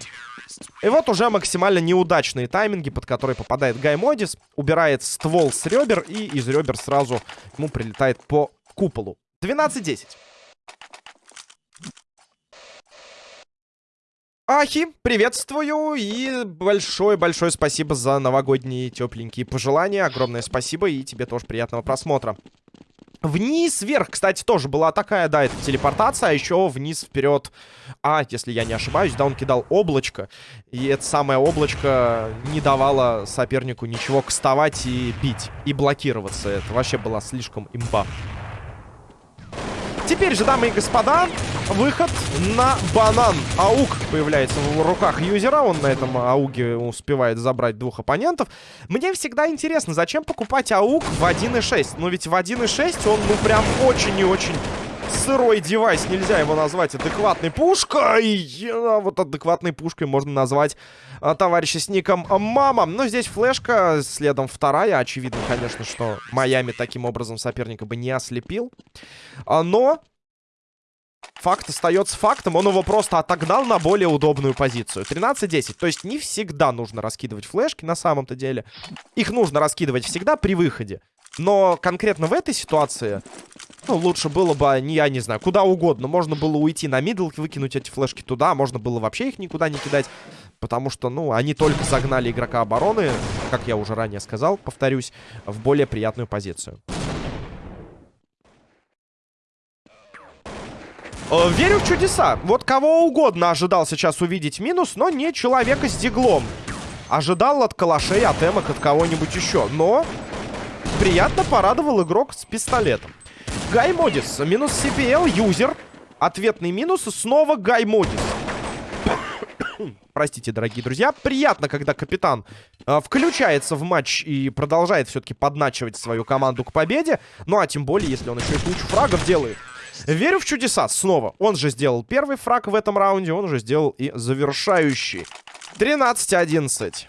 И вот уже максимально неудачные тайминги, под которые попадает Гай Модис. Убирает ствол с ребер, и из ребер сразу ему прилетает по куполу. 12-10. Ахи, приветствую и большое-большое спасибо за новогодние тепленькие пожелания. Огромное спасибо и тебе тоже приятного просмотра. Вниз, вверх, кстати, тоже была такая, да, это телепортация, а еще вниз, вперед. А, если я не ошибаюсь, да, он кидал облачко. И это самое облачко не давало сопернику ничего кастовать и бить, и блокироваться. Это вообще была слишком имба. Теперь же, дамы и господа, выход на банан. Аук появляется в руках юзера. Он на этом ауге успевает забрать двух оппонентов. Мне всегда интересно, зачем покупать аук в 1.6? Ну ведь в 1.6 он, ну, прям очень и очень сырой девайс. Нельзя его назвать адекватной пушкой. А вот адекватной пушкой можно назвать а, товарища с ником Мама. Но здесь флешка, следом вторая. Очевидно, конечно, что Майами таким образом соперника бы не ослепил. А, но Факт остается фактом, он его просто отогнал на более удобную позицию. 13-10, то есть не всегда нужно раскидывать флешки на самом-то деле. Их нужно раскидывать всегда при выходе. Но конкретно в этой ситуации, ну, лучше было бы, не, я не знаю, куда угодно. Можно было уйти на мидл, выкинуть эти флешки туда, можно было вообще их никуда не кидать. Потому что, ну, они только загнали игрока обороны, как я уже ранее сказал, повторюсь, в более приятную позицию. Э, верю в чудеса. Вот кого угодно ожидал сейчас увидеть минус, но не человека с диглом. Ожидал от калашей, от эмок, от кого-нибудь еще. Но приятно порадовал игрок с пистолетом. Гай Модис. Минус CPL, юзер. Ответный минус. Снова Гай Модис. Простите, дорогие друзья. Приятно, когда капитан э, включается в матч и продолжает все-таки подначивать свою команду к победе. Ну, а тем более, если он еще и кучу фрагов делает. Верю в чудеса снова. Он же сделал первый фраг в этом раунде, он же сделал и завершающий. 13-11.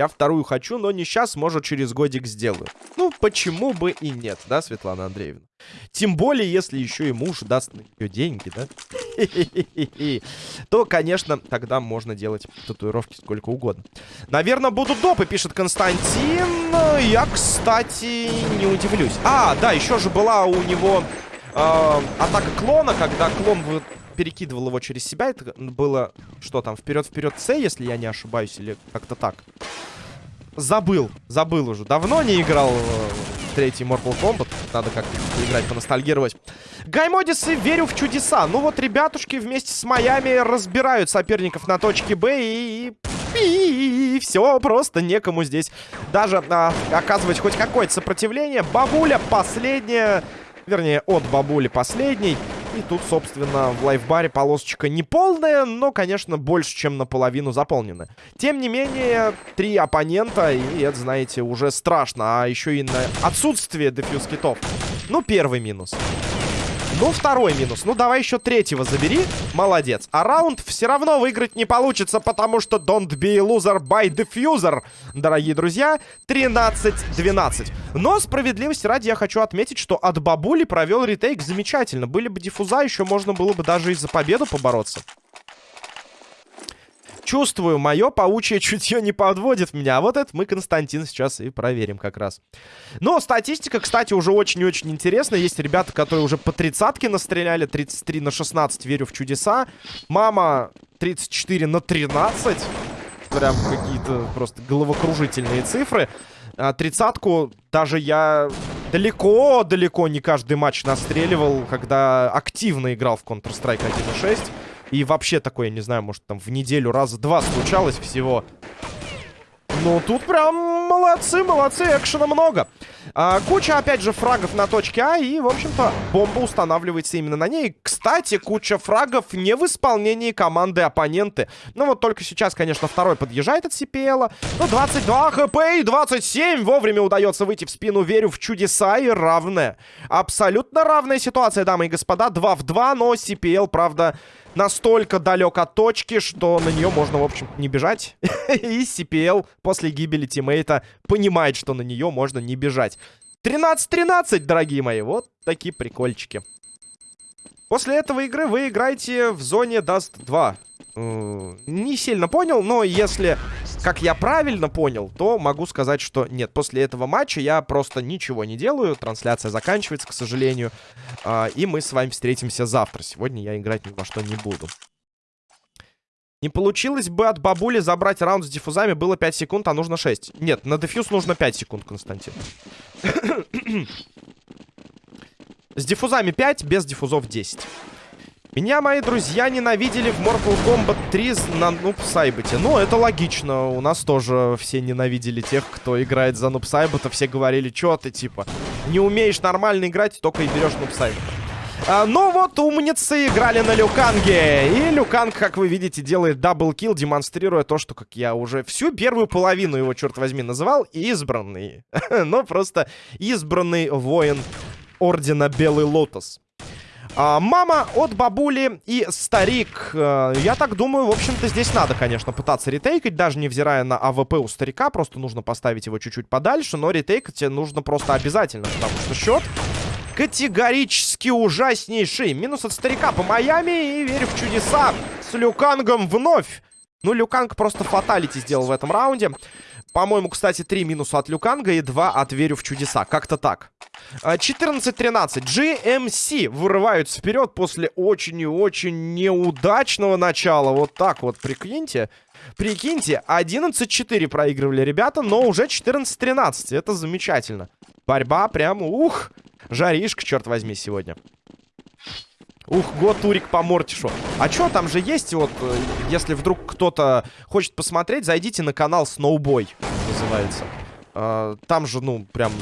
Я вторую хочу, но не сейчас, может, через годик сделаю. Ну, почему бы и нет, да, Светлана Андреевна? Тем более, если еще и муж даст на нее деньги, да? [laughs] То, конечно, тогда можно делать татуировки сколько угодно. Наверное, будут допы, пишет Константин. Я, кстати, не удивлюсь. А, да, еще же была у него э, атака клона, когда клон перекидывал его через себя. Это было, что там, вперед-вперед С, если я не ошибаюсь, или как-то так. Забыл, забыл уже. Давно не играл в третий Mortal Kombat. Надо как-то поиграть, поностальгировать. Гаймодисы, верю в чудеса. Ну вот ребятушки вместе с Майами разбирают соперников на точке Б. И, и все, просто некому здесь даже а, оказывать хоть какое-то сопротивление. Бабуля последняя, вернее, от бабули последний. И тут, собственно, в лайфбаре полосочка не полная, но, конечно, больше, чем наполовину заполнена. Тем не менее, три оппонента, и это, знаете, уже страшно. А еще и на отсутствие дефьюз китов. Ну, первый минус. Ну, второй минус. Ну, давай еще третьего забери. Молодец. А раунд все равно выиграть не получится, потому что don't be a loser by diffuser, дорогие друзья. 13-12. Но справедливости ради я хочу отметить, что от бабули провел ретейк замечательно. Были бы диффуза, еще можно было бы даже и за победу побороться. Чувствую, мое паучье чутье не подводит меня. А вот это мы, Константин, сейчас и проверим как раз. Но статистика, кстати, уже очень-очень интересная. Есть ребята, которые уже по тридцатке настреляли. 33 на 16, верю в чудеса. Мама 34 на 13. Прям какие-то просто головокружительные цифры. А, тридцатку даже я далеко-далеко не каждый матч настреливал, когда активно играл в Counter-Strike 1.6. И вообще такое, не знаю, может там в неделю раза два случалось всего. Ну, тут прям молодцы, молодцы, экшена много. А, куча, опять же, фрагов на точке А, и, в общем-то, бомба устанавливается именно на ней. Кстати, куча фрагов не в исполнении команды оппоненты. Ну, вот только сейчас, конечно, второй подъезжает от CPL. Ну, 22 хп и 27. Вовремя удается выйти в спину. Верю в чудеса и равная. Абсолютно равная ситуация, дамы и господа. 2 в 2, но CPL, правда настолько далек от точки, что на нее можно, в общем не бежать. [laughs] И CPL после гибели тиммейта понимает, что на нее можно не бежать. 13-13, дорогие мои. Вот такие прикольчики. После этого игры вы играете в зоне Dust 2. Э, не сильно понял, но если, как я правильно понял, то могу сказать, что нет. После этого матча я просто ничего не делаю. Трансляция заканчивается, к сожалению. А, и мы с вами встретимся завтра. Сегодня я играть ни во что не буду. Не получилось бы от бабули забрать раунд с диффузами. Было 5 секунд, а нужно 6. Нет, на дефьюз нужно 5 секунд, Константин. [coughs] с дефузами 5, без дефузов 10. Меня мои друзья ненавидели в Mortal Kombat 3 на Нубсайбете. Ну, это логично. У нас тоже все ненавидели тех, кто играет за Нубсайбета. Все говорили, что ты, типа, не умеешь нормально играть, только и берешь Нубсайбета. А, но вот умницы играли на Люканге. И Люканг, как вы видите, делает double kill, демонстрируя то, что, как я уже всю первую половину его, черт возьми, называл, избранный. [laughs] Но просто избранный воин Ордена Белый Лотос. А, мама от бабули и старик. А, я так думаю, в общем-то, здесь надо, конечно, пытаться ретейкать, даже невзирая на АВП у старика. Просто нужно поставить его чуть-чуть подальше, но ретейкать нужно просто обязательно, потому что счет категорически ужаснейший. Минус от старика по Майами и верю в чудеса с Люкангом вновь. Ну, Люканг просто fatality сделал в этом раунде. По-моему, кстати, 3 минуса от Люканга и 2 от Верю в чудеса. Как-то так. 14-13. GMC вырываются вперед после очень и очень неудачного начала. Вот так вот, прикиньте. Прикиньте, 11-4 проигрывали ребята, но уже 14-13. Это замечательно. Борьба прям, ух, жаришка, черт возьми, сегодня. Ух, год Турик по Мортишу. А чё, там же есть вот, э, если вдруг кто-то хочет посмотреть, зайдите на канал Snowboy, называется. А, там же, ну, прям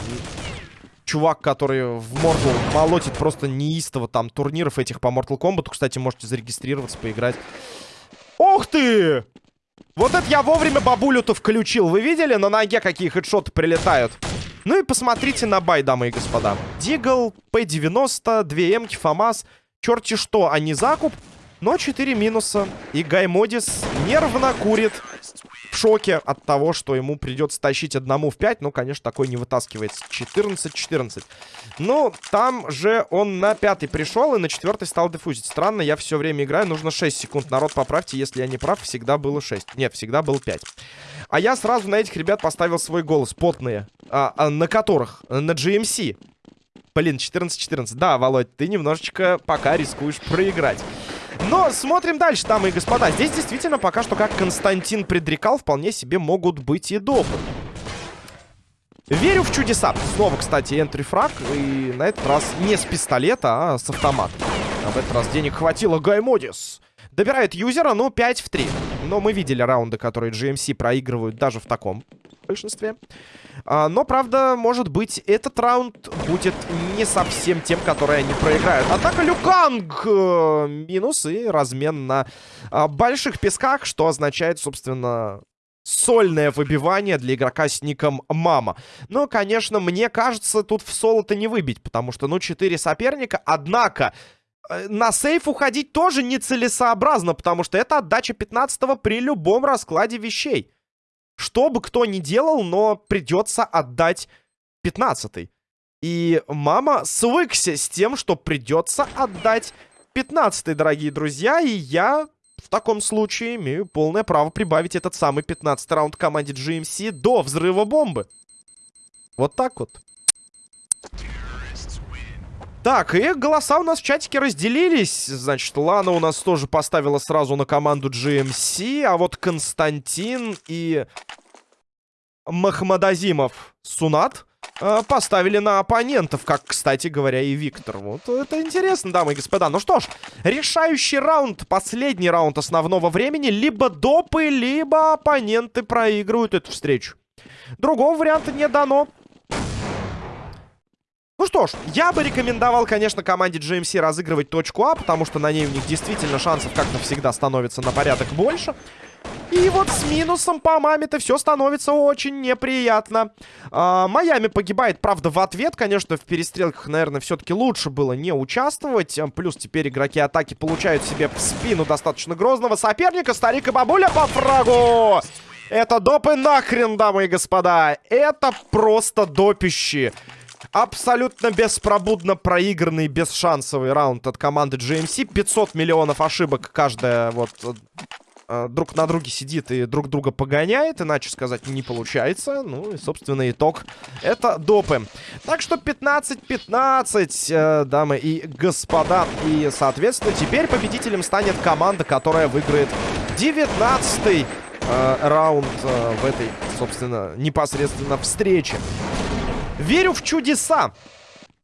чувак, который в морду молотит просто неистово там турниров этих по Mortal Kombat. Кстати, можете зарегистрироваться, поиграть. Ох ты! Вот это я вовремя бабулю-то включил. Вы видели, на ноге какие хедшоты прилетают? Ну и посмотрите на buy, дамы и господа. Deagle, П-90, 2 М, ФАМАС черти что, а не закуп. Но 4 минуса. И Гаймодис нервно курит. В шоке от того, что ему придется тащить одному в 5. Ну, конечно, такой не вытаскивается. 14-14. Ну, там же он на пятый пришел и на четвертый стал дефузить. Странно, я все время играю. Нужно 6 секунд. Народ, поправьте, если я не прав. Всегда было 6. Нет, всегда было 5. А я сразу на этих ребят поставил свой голос. Потные. А, а, на которых? На GMC. Блин, 14-14. Да, Володь, ты немножечко пока рискуешь проиграть. Но смотрим дальше, дамы и господа. Здесь действительно пока что, как Константин предрекал, вполне себе могут быть и допы. Верю в чудеса. Снова, кстати, энтри фраг. И на этот раз не с пистолета, а с автомата. А в этот раз денег хватило Гаймодис. Добирает юзера, ну, 5 в 3. Но мы видели раунды, которые GMC проигрывают даже в таком большинстве. А, но, правда, может быть, этот раунд будет не совсем тем, который они проиграют. Однако Люканг э, минус и размен на э, больших песках, что означает, собственно, сольное выбивание для игрока с ником Мама. Но, конечно, мне кажется, тут в соло-то не выбить, потому что, ну, 4 соперника. Однако, на сейф уходить тоже нецелесообразно, потому что это отдача 15 при любом раскладе вещей. Что бы кто ни делал, но придется отдать 15 И мама свыкся с тем, что придется отдать 15 дорогие друзья. И я в таком случае имею полное право прибавить этот самый 15 раунд команде GMC до взрыва бомбы. Вот так вот. Так, и голоса у нас в чатике разделились. Значит, Лана у нас тоже поставила сразу на команду GMC, а вот Константин и Махмадазимов Сунат э, поставили на оппонентов, как, кстати говоря, и Виктор. Вот это интересно, дамы и господа. Ну что ж, решающий раунд, последний раунд основного времени. Либо допы, либо оппоненты проигрывают эту встречу. Другого варианта не дано. Ну что ж, я бы рекомендовал, конечно, команде GMC разыгрывать точку А, потому что на ней у них действительно шансов как-то всегда становится на порядок больше. И вот с минусом по маме-то все становится очень неприятно. А, Майами погибает, правда, в ответ. Конечно, в перестрелках, наверное, все-таки лучше было не участвовать. Плюс теперь игроки атаки получают себе в спину достаточно грозного соперника. Старик и бабуля по фрагу. Это допы нахрен, дамы и господа. Это просто допищи. Абсолютно беспробудно проигранный, бесшансовый раунд от команды GMC. 500 миллионов ошибок каждая вот э, друг на друге сидит и друг друга погоняет. Иначе сказать не получается. Ну и, собственно, итог. Это допы. Так что 15-15, э, дамы и господа. И, соответственно, теперь победителем станет команда, которая выиграет 19-й э, раунд э, в этой, собственно, непосредственно встрече. Верю в чудеса.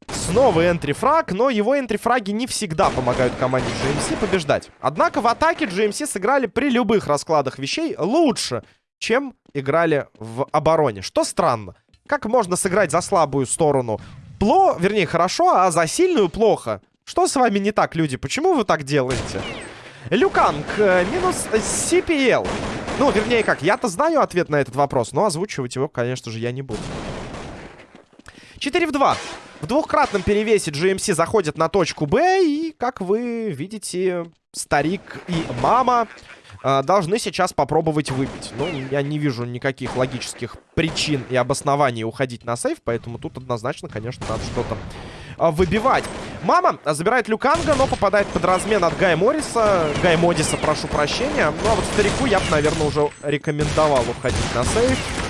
Снова энтрифраг, но его энтрифраги не всегда помогают команде GMC побеждать. Однако в атаке GMC сыграли при любых раскладах вещей лучше, чем играли в обороне. Что странно. Как можно сыграть за слабую сторону? Пло, вернее, хорошо, а за сильную плохо. Что с вами не так, люди? Почему вы так делаете? Люканг, э, минус CPL. Ну, вернее, как, я-то знаю ответ на этот вопрос, но озвучивать его, конечно же, я не буду. 4 в 2. В двухкратном перевесе GMC заходят на точку Б. И, как вы видите, старик и мама э, должны сейчас попробовать выбить. Ну, я не вижу никаких логических причин и обоснований уходить на сейф. Поэтому тут однозначно, конечно, надо что-то э, выбивать. Мама забирает Люканга, но попадает под размен от Гая Морриса. Гай Модиса, прошу прощения. Ну, а вот старику я бы, наверное, уже рекомендовал уходить на сейф.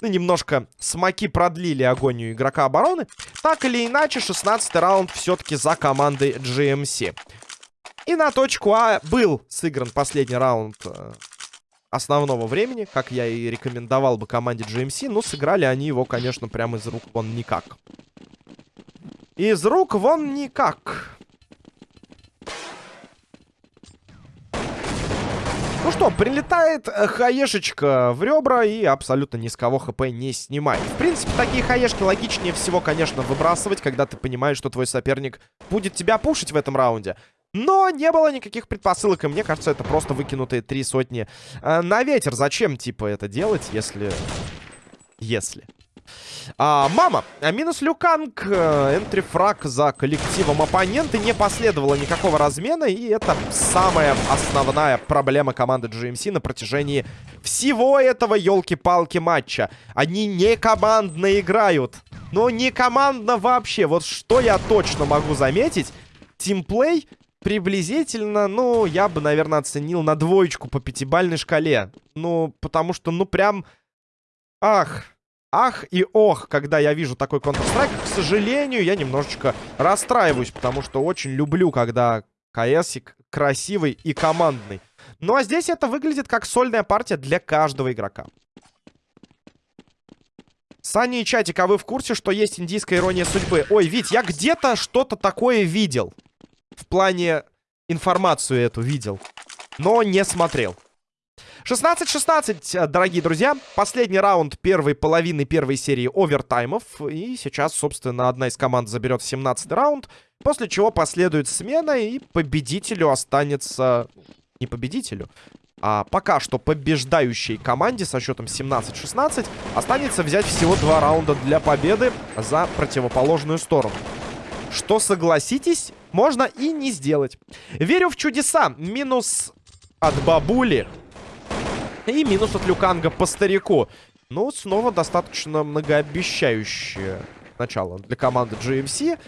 Ну, немножко смоки продлили агонию игрока обороны. Так или иначе, 16 раунд все-таки за командой GMC. И на точку А был сыгран последний раунд э, основного времени, как я и рекомендовал бы команде GMC. Но сыграли они его, конечно, прямо из рук вон никак. Из рук вон никак. Ну что, прилетает э, хаешечка в ребра и абсолютно ни с кого хп не снимает. В принципе, такие хаешки логичнее всего, конечно, выбрасывать, когда ты понимаешь, что твой соперник будет тебя пушить в этом раунде. Но не было никаких предпосылок, и мне кажется, это просто выкинутые три сотни э, на ветер. Зачем, типа, это делать, если... Если... А, мама, а минус Люканг, э, энтрифраг за коллективом оппонента. Не последовало никакого размена, и это самая основная проблема команды GMC на протяжении всего этого елки-палки матча. Они не командно играют. Но не командно вообще. Вот что я точно могу заметить. Тимплей приблизительно, ну, я бы, наверное, оценил на двоечку по пятибальной шкале. Ну, потому что, ну, прям... Ах, ах и ох, когда я вижу такой Counter-Strike. К сожалению, я немножечко расстраиваюсь, потому что очень люблю, когда КС красивый и командный. Ну а здесь это выглядит как сольная партия для каждого игрока. Саня и Чатик, а вы в курсе, что есть индийская ирония судьбы? Ой, Вить, я где-то что-то такое видел. В плане информацию эту видел. Но не смотрел. 16-16, дорогие друзья. Последний раунд первой половины первой серии овертаймов. И сейчас, собственно, одна из команд заберет 17 раунд. После чего последует смена, и победителю останется... Не победителю, а пока что побеждающей команде со счетом 17-16 останется взять всего два раунда для победы за противоположную сторону. Что, согласитесь, можно и не сделать. Верю в чудеса. Минус от бабули. И минус от Люканга по старику. Ну, снова достаточно многообещающее начало для команды GMC.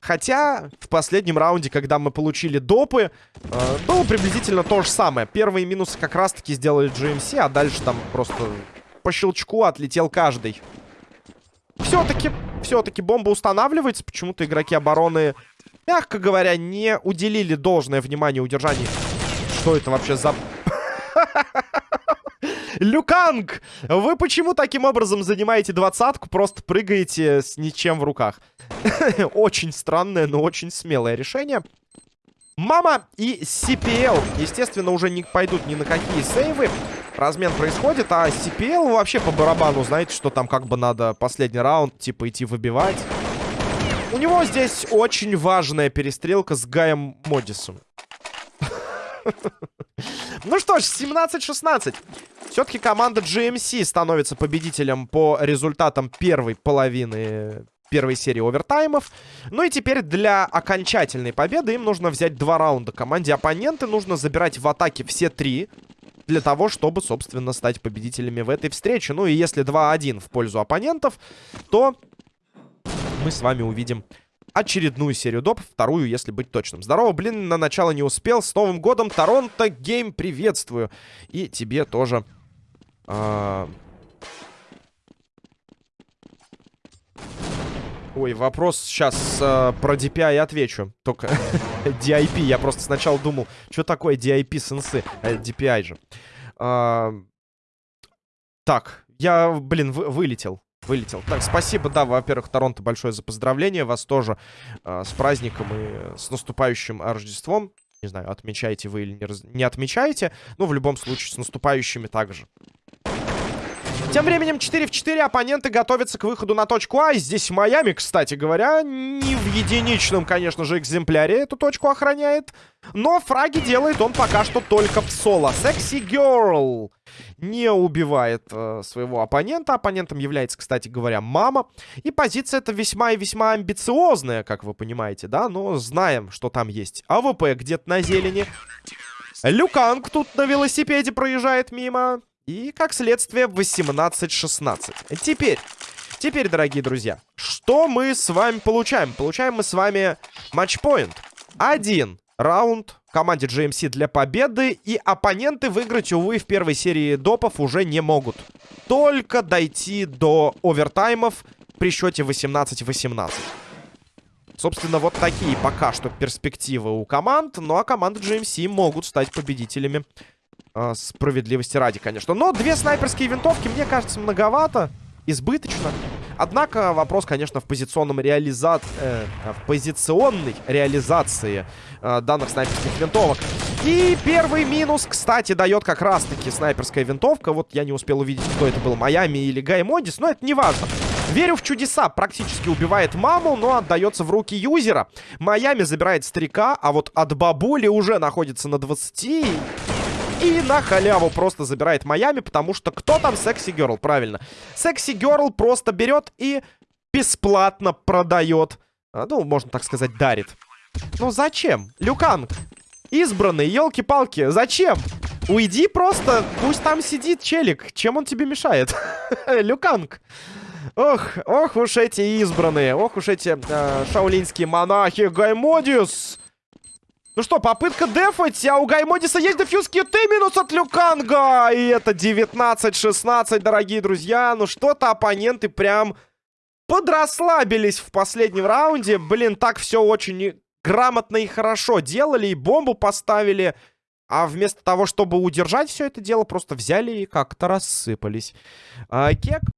Хотя в последнем раунде, когда мы получили допы, э, было приблизительно то же самое. Первые минусы как раз-таки сделали GMC, а дальше там просто по щелчку отлетел каждый. Все-таки, все-таки бомба устанавливается. Почему-то игроки обороны, мягко говоря, не уделили должное внимание удержанию. Что это вообще за... Люканг! Вы почему таким образом занимаете двадцатку, просто прыгаете с ничем в руках? [laughs] очень странное, но очень смелое решение. Мама и CPL, естественно, уже не пойдут ни на какие сейвы. Размен происходит, а CPL вообще по барабану, знаете, что там как бы надо последний раунд, типа, идти выбивать. У него здесь очень важная перестрелка с Гаем Модисом. [laughs] Ну что ж, 17-16. Все-таки команда GMC становится победителем по результатам первой половины первой серии овертаймов. Ну и теперь для окончательной победы им нужно взять два раунда. Команде оппоненты нужно забирать в атаке все три. Для того, чтобы, собственно, стать победителями в этой встрече. Ну и если 2-1 в пользу оппонентов, то мы с вами увидим очередную серию доп, вторую, если быть точным. Здорово, блин, на начало не успел. С Новым годом, Торонто Гейм, приветствую. И тебе тоже... А... Ой, вопрос сейчас э, про DPI отвечу. Только [laughs] DIP, я просто сначала думал, что такое DIP сенсы, э, DPI же. А... Так, я, блин, вы, вылетел. Вылетел. Так, спасибо, да, во-первых, Торонто большое за поздравление. Вас тоже э, с праздником и с наступающим Рождеством. Не знаю, отмечаете вы или не, раз... не отмечаете. Но в любом случае с наступающими также. Тем временем 4 в 4 оппоненты готовятся к выходу на точку А. Здесь Майами, кстати говоря, не в единичном, конечно же, экземпляре эту точку охраняет. Но фраги делает он пока что только в соло. Sexy Girl не убивает э, своего оппонента. Оппонентом является, кстати говоря, мама. И позиция эта весьма и весьма амбициозная, как вы понимаете, да? Но знаем, что там есть АВП где-то на зелени. Люканг тут на велосипеде проезжает мимо. И, как следствие, 18-16. Теперь, теперь, дорогие друзья, что мы с вами получаем? Получаем мы с вами матчпоинт. Один раунд команде GMC для победы. И оппоненты выиграть, увы, в первой серии допов уже не могут. Только дойти до овертаймов при счете 18-18. Собственно, вот такие пока что перспективы у команд. Ну а команды GMC могут стать победителями а, справедливости ради, конечно. Но две снайперские винтовки, мне кажется, многовато. Избыточно. Однако вопрос, конечно, в позиционном реализа... Э, в позиционной реализации э, данных снайперских винтовок. И первый минус, кстати, дает как раз-таки снайперская винтовка. Вот я не успел увидеть, кто это был, Майами или Гай Модис, но это не важно. Верю в чудеса. Практически убивает маму, но отдается в руки юзера. Майами забирает старика, а вот от бабули уже находится на 20. И на халяву просто забирает Майами, потому что кто там Секси Герл? Правильно. Секси Герл просто берет и бесплатно продает. А, ну, можно так сказать, дарит. Ну, зачем? Люканг. Избранный, елки-палки, зачем? Уйди просто, пусть там сидит челик. Чем он тебе мешает? [laughs] Люканг. Ох, ох уж эти избранные. Ох уж эти э, шаулинские монахи. Гаймодиус. Ну что, попытка дефать, а у Гаймодиса есть дефьюз киты, минус от Люканга. И это 19-16, дорогие друзья. Ну что-то оппоненты прям подрасслабились в последнем раунде. Блин, так все очень грамотно и хорошо делали, и бомбу поставили. А вместо того, чтобы удержать все это дело, просто взяли и как-то рассыпались. А, Кек